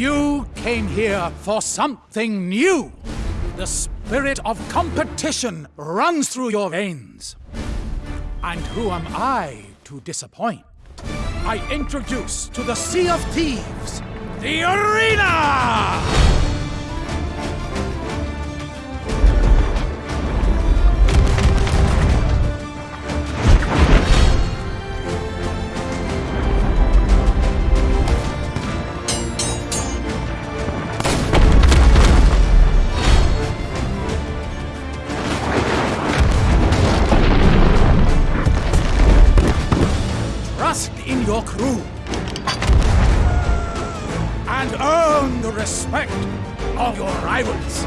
You came here for something new. The spirit of competition runs through your veins. And who am I to disappoint? I introduce to the Sea of Thieves the Arena! Trust in your crew. And earn the respect of your rivals.